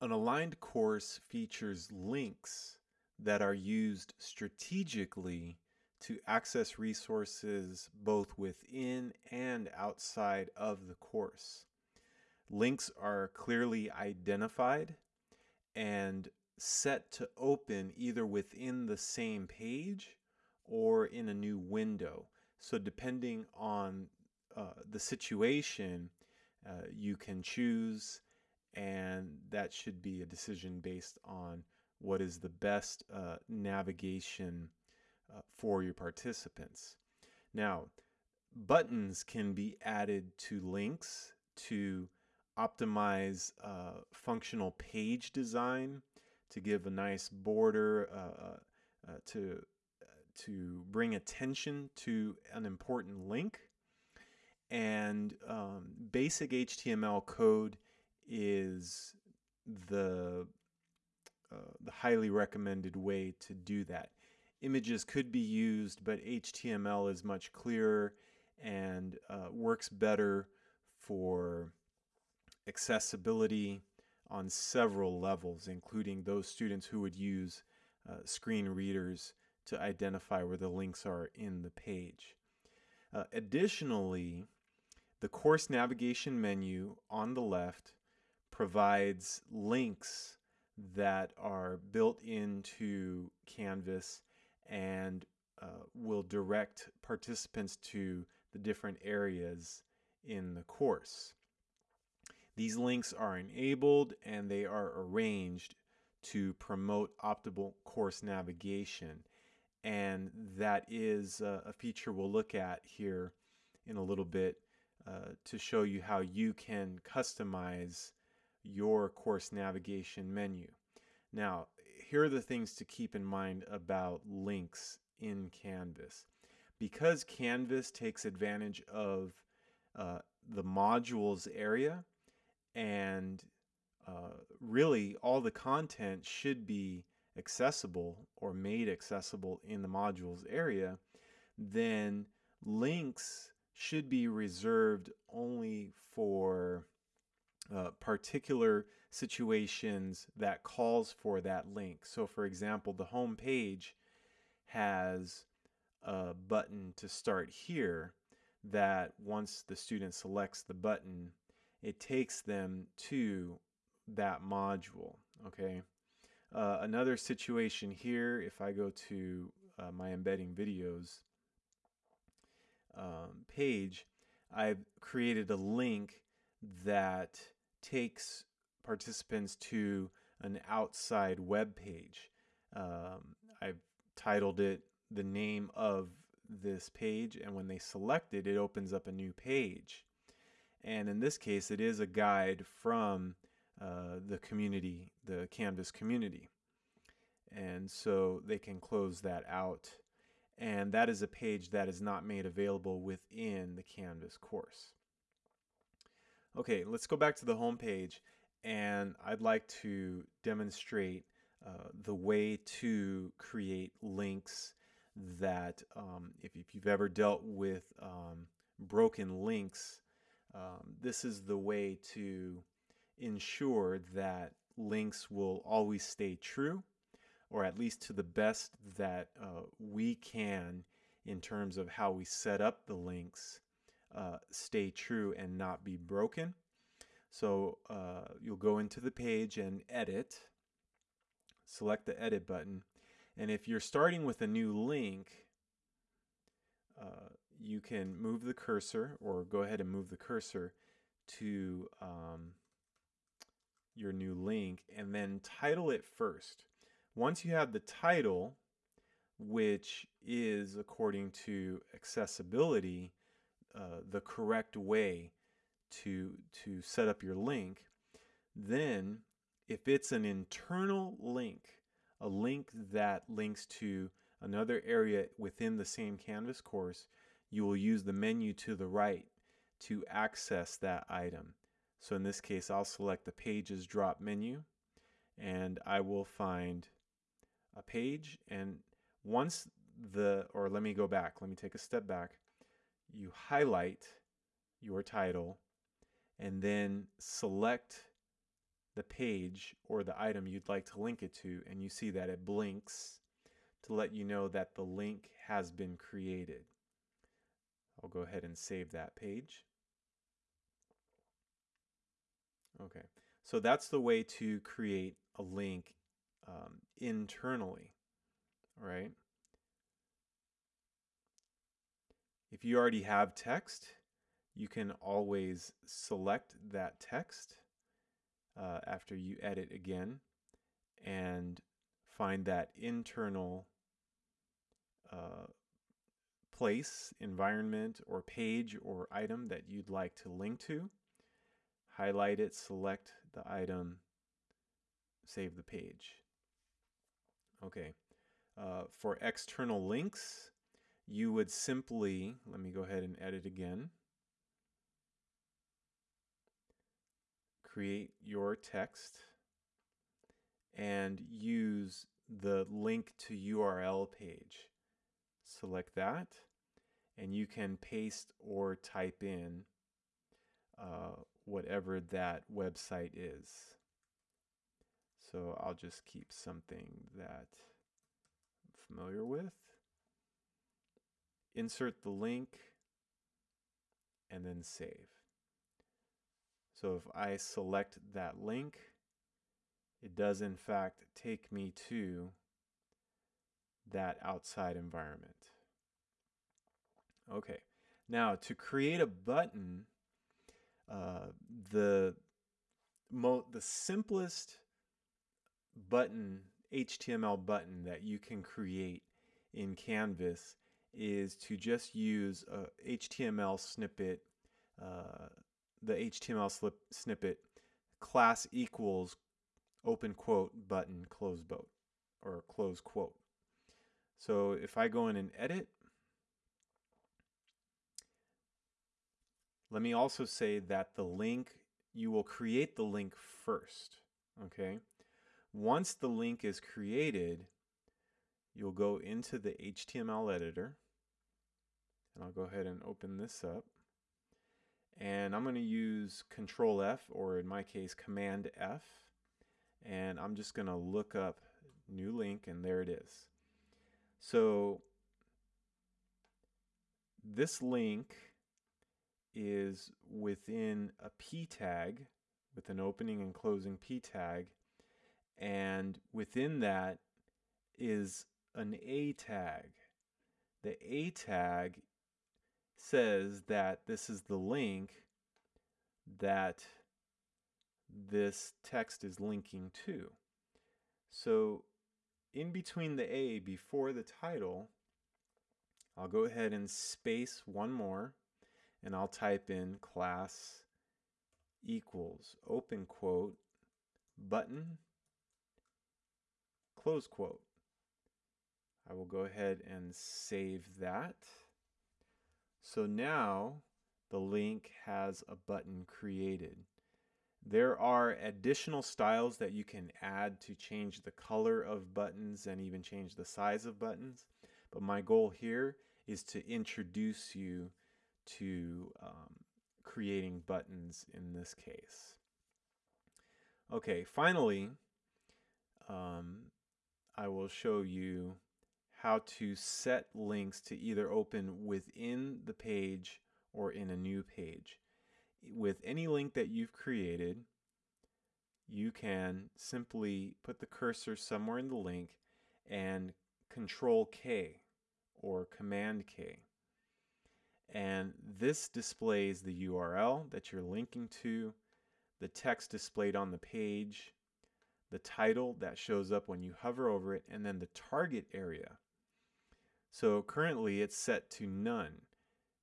An aligned course features links that are used strategically to access resources both within and outside of the course. Links are clearly identified and set to open either within the same page or in a new window. So depending on uh, the situation, uh, you can choose and that should be a decision based on what is the best uh, navigation uh, for your participants. Now, buttons can be added to links to optimize uh, functional page design, to give a nice border, uh, uh, uh, to to bring attention to an important link. And um, basic HTML code is the uh, the highly recommended way to do that. Images could be used, but HTML is much clearer and uh, works better for accessibility on several levels, including those students who would use uh, screen readers to identify where the links are in the page. Uh, additionally, the course navigation menu on the left provides links that are built into Canvas and uh, will direct participants to the different areas in the course. These links are enabled and they are arranged to promote optimal course navigation. And that is a feature we'll look at here in a little bit uh, to show you how you can customize your course navigation menu. Now, here are the things to keep in mind about links in Canvas. Because Canvas takes advantage of uh, the modules area and uh, really all the content should be accessible or made accessible in the modules area, then links should be reserved only for uh, particular situations that calls for that link. So for example, the home page has a button to start here that once the student selects the button, it takes them to that module, okay? Uh, another situation here, if I go to uh, my embedding videos um, page, I've created a link that takes participants to an outside web page. Um, I've titled it the name of this page and when they select it, it opens up a new page. And in this case, it is a guide from uh, the community, the Canvas community. And so they can close that out. And that is a page that is not made available within the Canvas course. Okay, let's go back to the home page and I'd like to demonstrate uh, the way to create links that um, if, if, you've ever dealt with um, broken links, um, this is the way to ensure that links will always stay true or at least to the best that uh, we can in terms of how we set up the links uh, stay true and not be broken. So uh, you'll go into the page and edit, select the edit button, and if you're starting with a new link, uh, you can move the cursor or go ahead and move the cursor to um, your new link and then title it first. Once you have the title, which is according to accessibility, uh, the correct way to, to set up your link, then if it's an internal link, a link that links to another area within the same Canvas course, you will use the menu to the right to access that item. So in this case, I'll select the Pages drop menu and I will find a page. And once the, or let me go back, let me take a step back you highlight your title and then select the page or the item you'd like to link it to, and you see that it blinks to let you know that the link has been created. I'll go ahead and save that page. Okay, so that's the way to create a link um, internally, right? If you already have text, you can always select that text uh, after you edit again and find that internal uh, place, environment, or page or item that you'd like to link to. Highlight it, select the item, save the page. Okay. Uh, for external links, you would simply, let me go ahead and edit again. Create your text and use the link to URL page. Select that and you can paste or type in uh, whatever that website is. So I'll just keep something that I'm familiar with. Insert the link and then save. So if I select that link, it does in fact take me to that outside environment. Okay, now to create a button, uh, the the simplest button HTML button that you can create in Canvas is to just use a HTML snippet, uh, the HTML slip, snippet class equals open quote button close quote or close quote. So if I go in and edit, let me also say that the link, you will create the link first, okay? Once the link is created, you'll go into the HTML editor, and I'll go ahead and open this up. And I'm going to use Control F, or in my case, Command F, and I'm just going to look up new link, and there it is. So this link is within a p tag with an opening and closing p tag and within that is an a tag the a tag says that this is the link that this text is linking to so in between the a before the title I'll go ahead and space one more and I'll type in class equals open quote button close quote. I will go ahead and save that. So now the link has a button created. There are additional styles that you can add to change the color of buttons and even change the size of buttons. But my goal here is to introduce you to um, creating buttons in this case. Okay, finally, um, I will show you how to set links to either open within the page or in a new page. With any link that you've created, you can simply put the cursor somewhere in the link and Control K or Command K and this displays the URL that you're linking to, the text displayed on the page, the title that shows up when you hover over it, and then the target area. So currently it's set to none.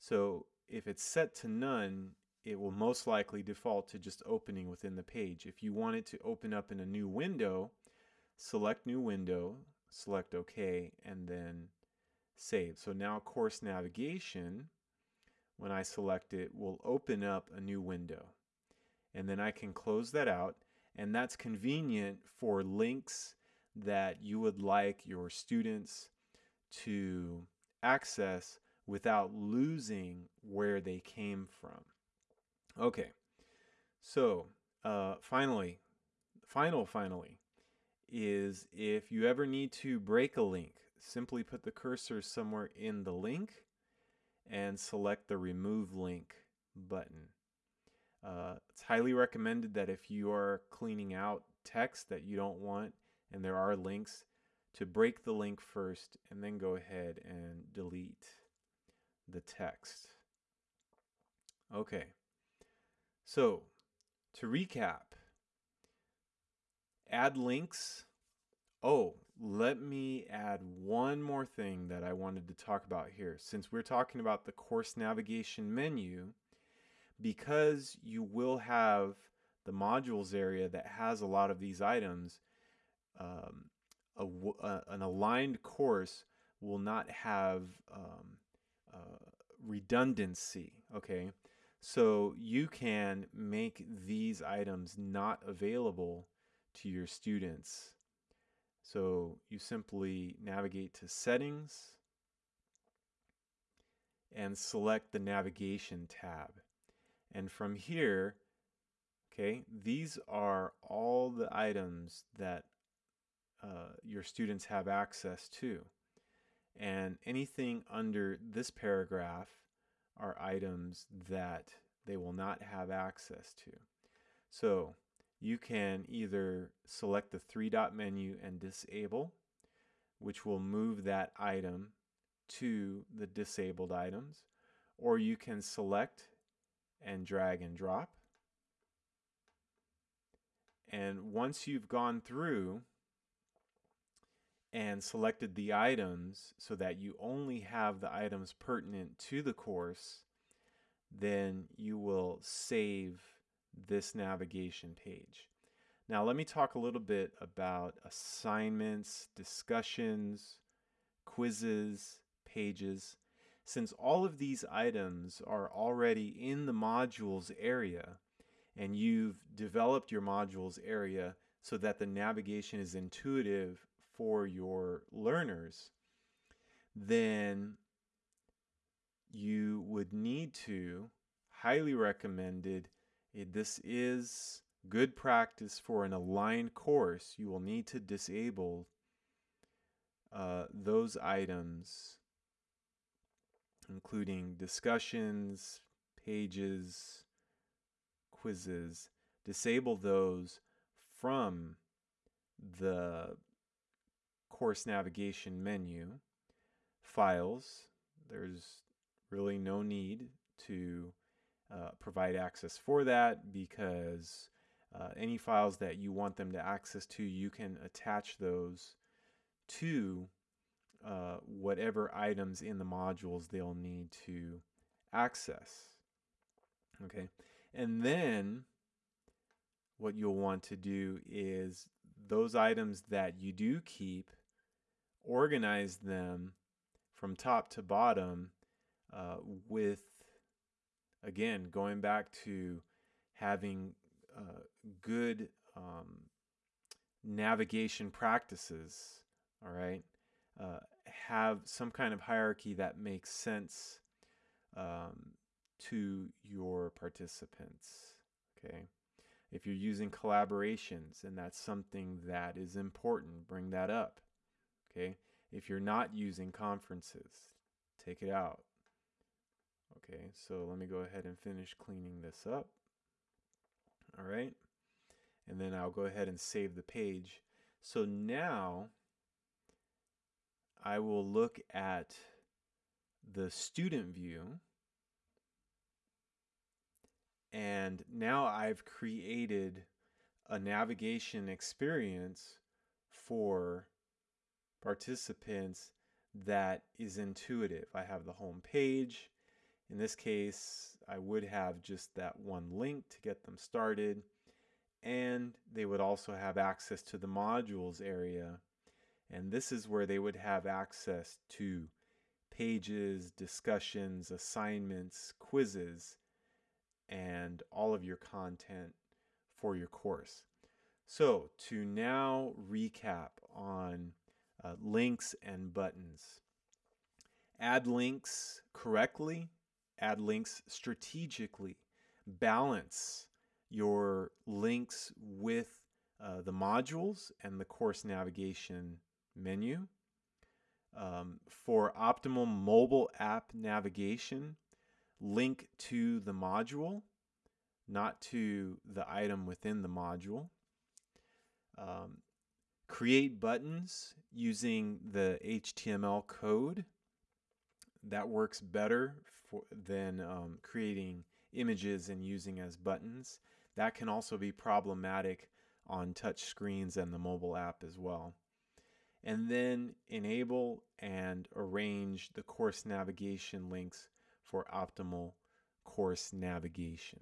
So if it's set to none, it will most likely default to just opening within the page. If you want it to open up in a new window, select new window, select OK, and then save. So now course navigation when I select it will open up a new window. And then I can close that out. And that's convenient for links that you would like your students to access without losing where they came from. Okay, so uh, finally, final, finally, is if you ever need to break a link, simply put the cursor somewhere in the link and select the remove link button. Uh, it's highly recommended that if you are cleaning out text that you don't want and there are links, to break the link first and then go ahead and delete the text. Okay, so to recap, add links. Oh, let me add one more thing that I wanted to talk about here. Since we're talking about the course navigation menu, because you will have the modules area that has a lot of these items, um, a, uh, an aligned course will not have um, uh, redundancy, okay? So you can make these items not available to your students. So you simply navigate to settings and select the navigation tab. And from here, okay, these are all the items that uh, your students have access to. And anything under this paragraph are items that they will not have access to. So you can either select the three dot menu and disable, which will move that item to the disabled items, or you can select and drag and drop. And once you've gone through and selected the items so that you only have the items pertinent to the course, then you will save this navigation page. Now let me talk a little bit about assignments, discussions, quizzes, pages. Since all of these items are already in the modules area and you've developed your modules area so that the navigation is intuitive for your learners, then you would need to, highly recommended, eh, this is good practice for an aligned course. You will need to disable uh, those items, including discussions, pages, quizzes, disable those from the course navigation menu, files, there's really no need to uh, provide access for that because uh, any files that you want them to access to, you can attach those to uh, whatever items in the modules they'll need to access. Okay, and then what you'll want to do is those items that you do keep organize them from top to bottom uh, with, again, going back to having uh, good um, navigation practices, all right? Uh, have some kind of hierarchy that makes sense um, to your participants, okay? If you're using collaborations and that's something that is important, bring that up. Okay. If you're not using conferences, take it out. Okay. So let me go ahead and finish cleaning this up. All right. And then I'll go ahead and save the page. So now I will look at the student view. And now I've created a navigation experience for participants that is intuitive. I have the home page. In this case, I would have just that one link to get them started. And they would also have access to the modules area. And this is where they would have access to pages, discussions, assignments, quizzes, and all of your content for your course. So, to now recap on uh, links and buttons. Add links correctly, add links strategically, balance your links with uh, the modules and the course navigation menu. Um, for optimal mobile app navigation, link to the module, not to the item within the module. Um, create buttons using the HTML code. That works better for, than um, creating images and using as buttons. That can also be problematic on touch screens and the mobile app as well. And then enable and arrange the course navigation links for optimal course navigation.